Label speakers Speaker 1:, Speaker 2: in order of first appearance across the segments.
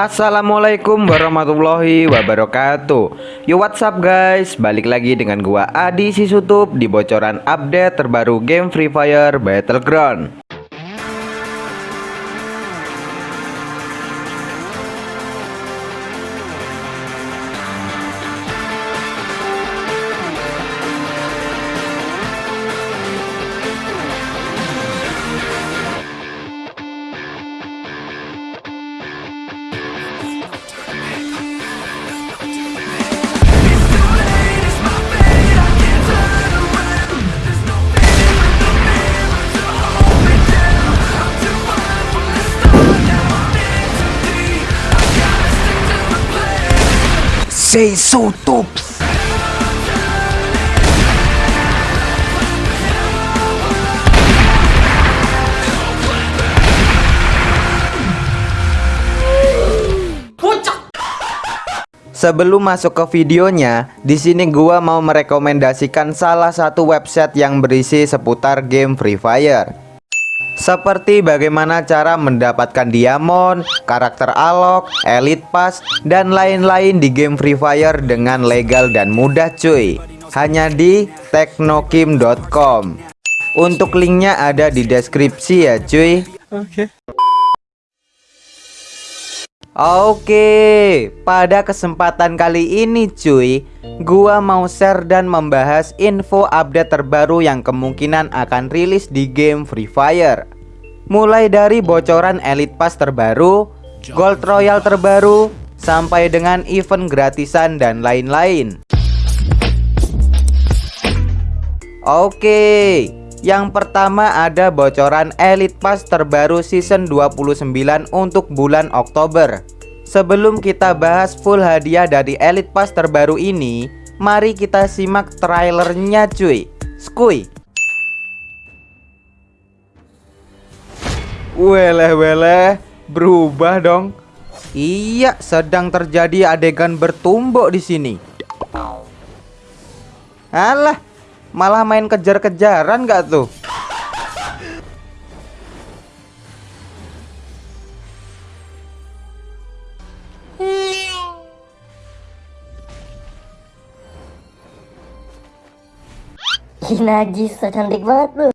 Speaker 1: Assalamualaikum warahmatullahi wabarakatuh. Yo what's up guys? Balik lagi dengan gua Adi Sisutup Di bocoran update terbaru game Free Fire Battleground Say so tops Sebelum masuk ke videonya, di sini gua mau merekomendasikan salah satu website yang berisi seputar game Free Fire. Seperti bagaimana cara mendapatkan diamond, karakter alok, elite pass, dan lain-lain di game Free Fire dengan legal dan mudah cuy. Hanya di teknokim.com. Untuk linknya ada di deskripsi ya cuy. Oke. Okay. Oke, pada kesempatan kali ini cuy, gua mau share dan membahas info update terbaru yang kemungkinan akan rilis di game Free Fire. Mulai dari bocoran Elite Pass terbaru, Gold Royal terbaru, sampai dengan event gratisan dan lain-lain. Oke, yang pertama ada bocoran Elite Pass terbaru season 29 untuk bulan Oktober. Sebelum kita bahas full hadiah dari Elite Pass terbaru ini Mari kita simak trailernya cuy. Skuy. Weleh-weleh Berubah dong. Iya sedang terjadi adegan bertumbuk di sini. Alah Malah main kejar-kejaran gak tuh?
Speaker 2: Najis, cantik banget lu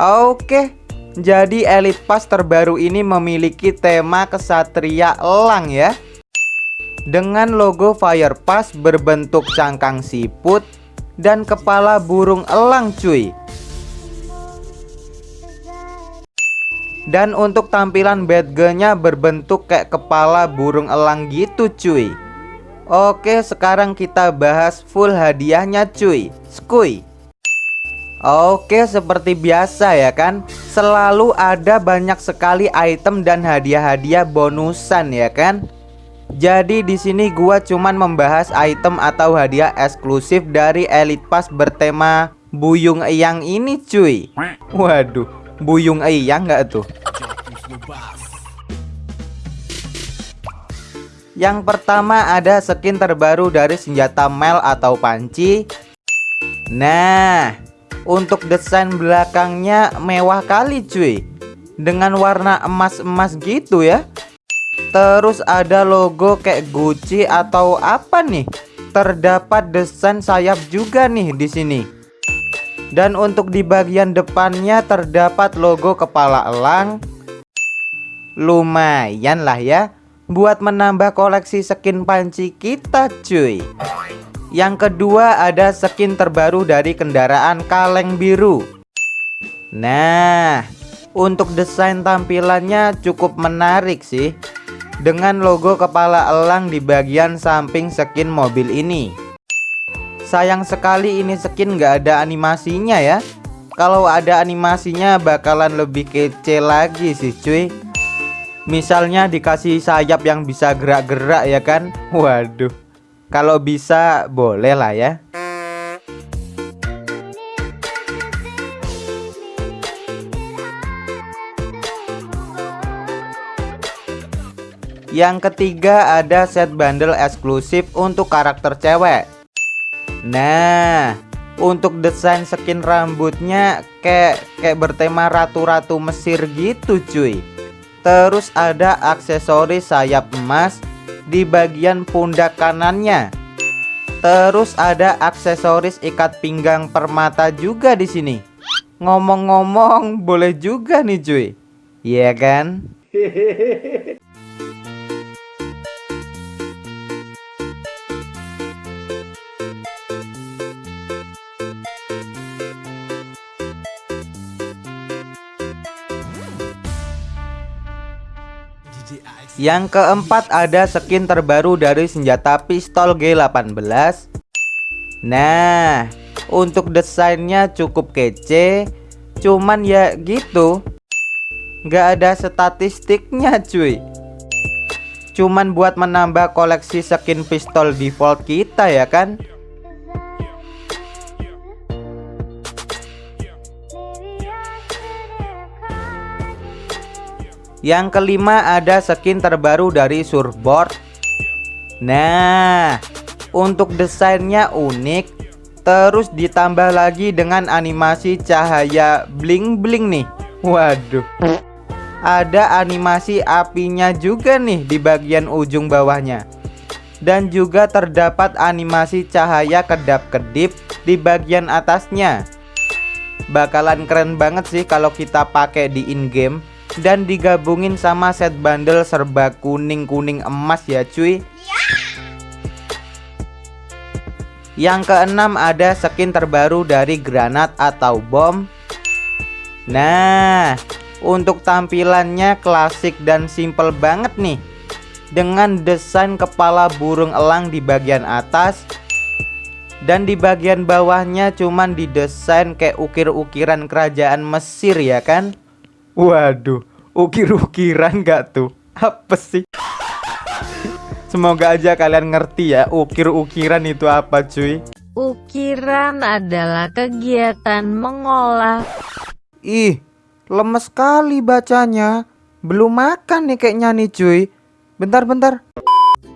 Speaker 1: Oke Jadi Elite Pass terbaru ini memiliki tema kesatria elang ya Dengan logo Fire Pass berbentuk cangkang siput dan kepala burung elang cuy. Dan untuk tampilan badge-nya berbentuk kayak kepala burung elang gitu cuy. Oke sekarang kita bahas full hadiahnya cuy. Skuy. Oke seperti biasa ya kan? Selalu ada banyak sekali item dan hadiah-hadiah bonusan ya kan jadi di sini gua cuman membahas item atau hadiah eksklusif dari Elite Pass bertema Buyung Eyang ini cuy. Waduh, Buyung Eyang nggak tuh? Yang pertama ada skin terbaru dari senjata Mel atau panci. Nah, untuk desain belakangnya mewah kali cuy. Dengan warna emas-emas gitu ya. Terus ada logo kayak Gucci atau apa nih? Terdapat desain sayap juga nih di sini. Dan untuk di bagian depannya terdapat logo kepala elang. Lumayan lah ya buat menambah koleksi skin panci kita cuy. Yang kedua ada skin terbaru dari kendaraan kaleng biru. Nah, untuk desain tampilannya cukup menarik sih dengan logo kepala elang di bagian samping skin mobil ini. Sayang sekali ini skin nggak ada animasinya ya. Kalau ada animasinya bakalan lebih kece lagi sih cuy. Misalnya dikasih sayap yang bisa gerak-gerak ya kan. Waduh. Kalau bisa boleh lah ya. Yang ketiga ada set bundle eksklusif untuk karakter cewek Nah untuk desain skin rambutnya kayak kayak bertema ratu-ratu Mesir gitu cuy Terus ada aksesoris sayap emas di bagian pundak kanannya. Terus ada aksesoris ikat pinggang permata juga di sini. Ngomong-ngomong, boleh juga nih cuy. Iya kan? Yang keempat ada skin terbaru dari senjata pistol G18 Nah untuk desainnya cukup kece Cuman ya gitu. Gak ada statistiknya cuy. Cuman buat menambah koleksi skin pistol default kita ya kan Yang kelima ada skin terbaru dari surfboard. Nah Untuk desainnya unik Terus ditambah lagi dengan animasi cahaya bling-bling nih. Waduh. Ada animasi apinya juga nih di bagian ujung bawahnya. Dan juga terdapat animasi cahaya kedap-kedip di bagian atasnya. Bakalan keren banget sih kalau kita pakai di in-game dan digabungin sama set bundle serba kuning-kuning emas ya cuy. Yang keenam ada skin terbaru dari granat atau bom. Nah untuk tampilannya klasik dan simple banget nih. Dengan desain kepala burung elang di bagian atas. Dan di bagian bawahnya cuman didesain kayak ukir-ukiran kerajaan Mesir ya kan Waduh, ukir-ukiran gak tuh? Apa sih? Semoga aja kalian ngerti ya ukir-ukiran itu apa cuy.
Speaker 3: Ukiran adalah kegiatan mengolah.
Speaker 1: Ih, lemes sekali bacanya. Belum makan nih kayaknya nih cuy. Bentar-bentar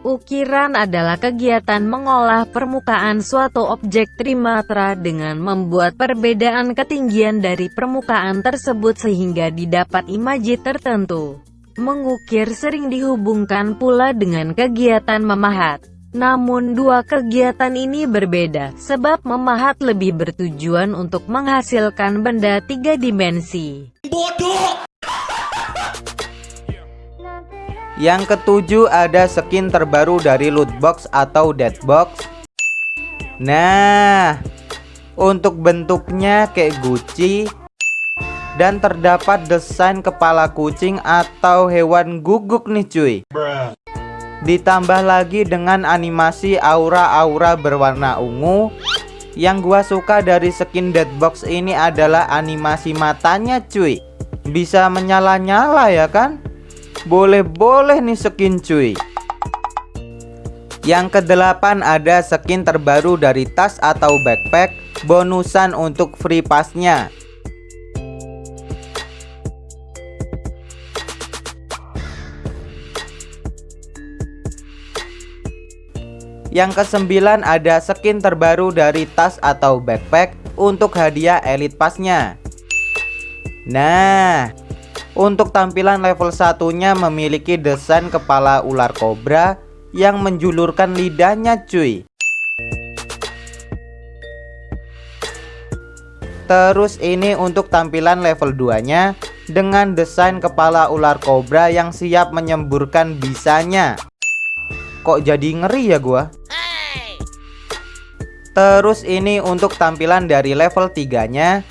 Speaker 3: Ukiran adalah kegiatan mengolah permukaan suatu objek trimatra dengan membuat perbedaan ketinggian dari permukaan tersebut sehingga didapat imaji tertentu. Mengukir sering dihubungkan pula dengan kegiatan memahat. Namun dua kegiatan ini berbeda, sebab memahat lebih bertujuan untuk menghasilkan benda tiga dimensi.
Speaker 1: Bodoh! Yang ketujuh ada skin terbaru dari loot box atau dead box. Nah Untuk bentuknya kayak Gucci. Dan terdapat desain kepala kucing atau hewan guguk nih cuy. Ditambah lagi dengan animasi aura-aura berwarna ungu. Yang gua suka dari skin dead box ini adalah animasi matanya cuy. Bisa menyala-nyala ya kan boleh-boleh nih skin cuy. Yang kedelapan ada skin terbaru dari tas atau backpack Bonusan untuk free passnya. Yang kesembilan ada skin terbaru dari tas atau backpack untuk hadiah elite passnya. Nah untuk tampilan level satunya memiliki desain kepala ular kobra yang menjulurkan lidahnya cuy. Terus ini untuk tampilan level 2 nya dengan desain kepala ular kobra yang siap menyemburkan bisanya. Kok jadi ngeri ya gua? Terus ini untuk tampilan dari level 3 nya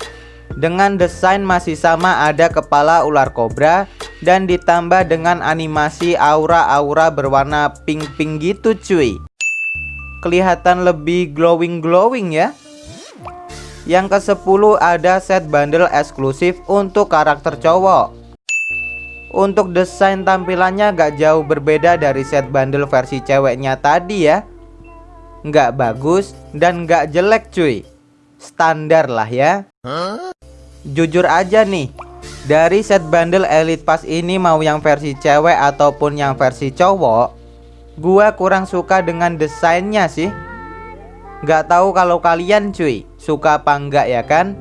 Speaker 1: dengan desain masih sama ada kepala ular kobra dan ditambah dengan animasi aura-aura berwarna pink-pink gitu cuy. Kelihatan lebih glowing-glowing ya. Yang ke 10 ada set bundle eksklusif untuk karakter cowok. Untuk desain tampilannya gak jauh berbeda dari set bundle versi ceweknya tadi ya. Gak bagus dan gak jelek cuy Standar lah ya Jujur aja nih Dari set bundle Elite Pass ini mau yang versi cewek ataupun yang versi cowok Gua kurang suka dengan desainnya sih Gak tahu kalau kalian cuy Suka apa enggak ya kan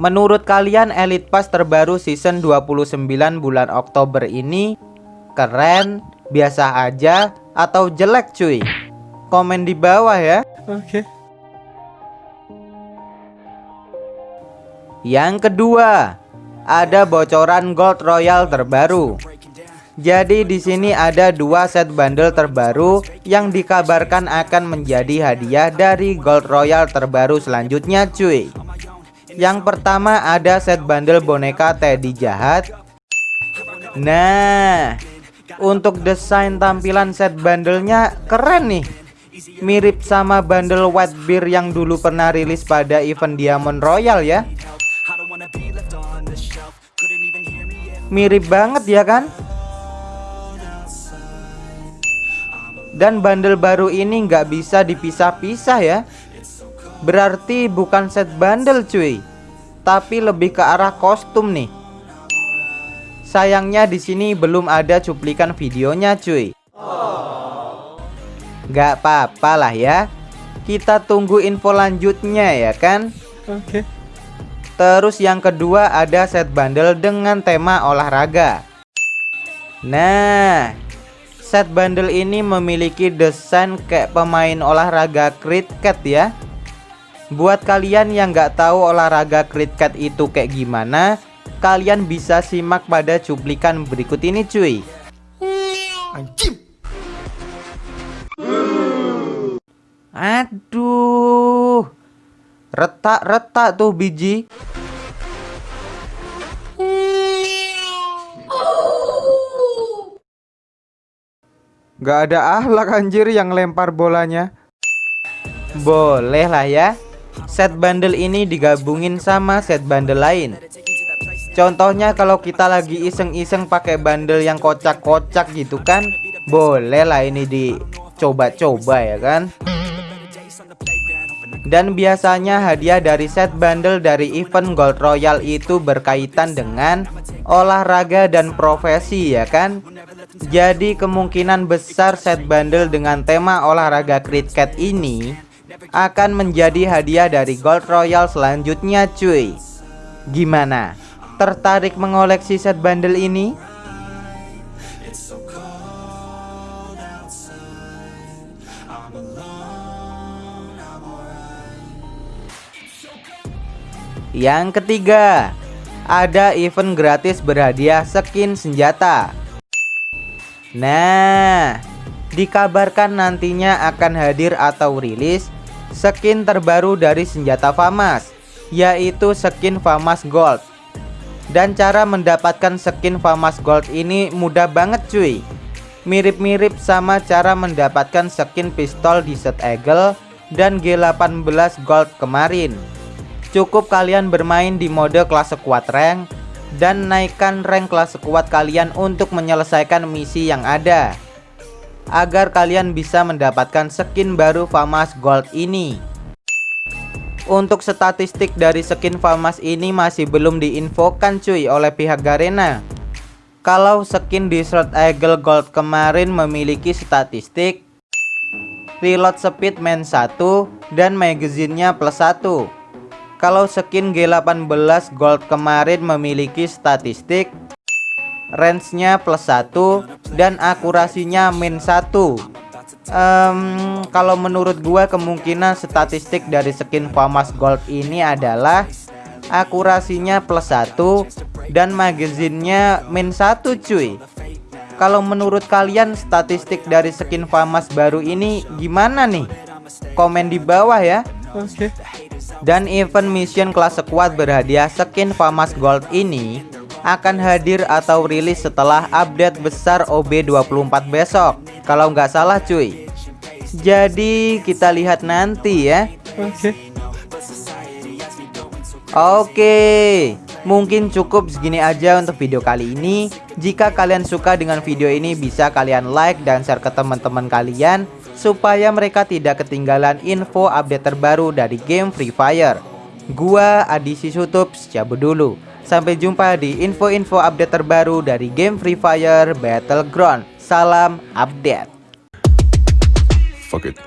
Speaker 1: Menurut kalian Elite Pass terbaru season 29 bulan Oktober ini keren, biasa aja, atau jelek cuy? Komen di bawah ya.
Speaker 4: Oke.
Speaker 1: Yang kedua, ada bocoran Gold Royal terbaru. Jadi di sini ada dua set bundle terbaru yang dikabarkan akan menjadi hadiah dari Gold Royal terbaru selanjutnya cuy. Yang pertama ada set bundle boneka Teddy jahat. Nah, untuk desain tampilan set bundlenya keren nih. Mirip sama bundle White Bear yang dulu pernah rilis pada event Diamond Royal ya. Mirip banget ya kan? Dan bundle baru ini nggak bisa dipisah-pisah ya. Berarti bukan set bundle cuy, tapi lebih ke arah kostum nih. Sayangnya di sini belum ada cuplikan videonya cuy. Gak apa-apa lah ya. Kita tunggu info lanjutnya ya kan.
Speaker 4: Oke.
Speaker 1: Terus yang kedua ada set bundle dengan tema olahraga. Nah, set bundle ini memiliki desain kayak pemain olahraga cricket ya. Buat kalian yang nggak tahu olahraga cricket itu kayak gimana, kalian bisa simak pada cuplikan berikut ini cuy.
Speaker 4: Anjing.
Speaker 1: Aduh, retak-retak tuh biji. Gak ada ahlak anjir yang lempar bolanya. Boleh lah ya. Set bundle ini digabungin sama set bundle lain. Contohnya kalau kita lagi iseng-iseng pakai bundle yang kocak-kocak gitu kan Boleh lah ini dicoba-coba ya kan? Dan biasanya hadiah dari set bundle dari event Gold Royal itu berkaitan dengan olahraga dan profesi ya kan jadi kemungkinan besar set bundle dengan tema olahraga cricket ini akan menjadi hadiah dari Gold Royal selanjutnya cuy Gimana? Tertarik mengoleksi set bundle ini? Yang ketiga, ada event gratis berhadiah skin senjata. Nah, dikabarkan nantinya akan hadir atau rilis skin terbaru dari senjata FAMAS, yaitu skin FAMAS Gold. Dan cara mendapatkan skin FAMAS Gold ini mudah banget cuy. Mirip-mirip sama cara mendapatkan skin pistol di set Eagle dan G18 Gold kemarin. Cukup kalian bermain di mode kelas sekuat rank dan naikkan rank kelas sekuat kalian untuk menyelesaikan misi yang ada agar kalian bisa mendapatkan skin baru FAMAS Gold ini. Untuk statistik dari skin FAMAS ini masih belum diinfokan cuy oleh pihak Garena. Kalau skin di Shroud Eagle Gold kemarin memiliki statistik reload speed main 1 dan magazinnya plus 1 kalau skin G18 Gold kemarin memiliki statistik range-nya plus 1 dan akurasinya min 1 um, Kalau menurut gua kemungkinan statistik dari skin FAMAS Gold ini adalah akurasinya plus 1 dan magazinnya min 1 cuy Kalau menurut kalian statistik dari skin FAMAS baru ini gimana nih? Komen di bawah ya.
Speaker 4: Okay.
Speaker 1: Dan event mission kelas squad berhadiah skin FAMAS Gold ini akan hadir atau rilis setelah update besar OB24 besok. Kalau nggak salah cuy. Jadi kita lihat nanti ya.
Speaker 4: Oke.
Speaker 1: Oke. Mungkin cukup segini aja untuk video kali ini. Jika kalian suka dengan video ini bisa kalian like dan share ke teman-teman kalian supaya mereka tidak ketinggalan info update terbaru dari game Free Fire. Gua Adi Sisutup cabut dulu. Sampai jumpa di info-info update terbaru dari game Free Fire Battleground. Salam update.
Speaker 5: Fuck it.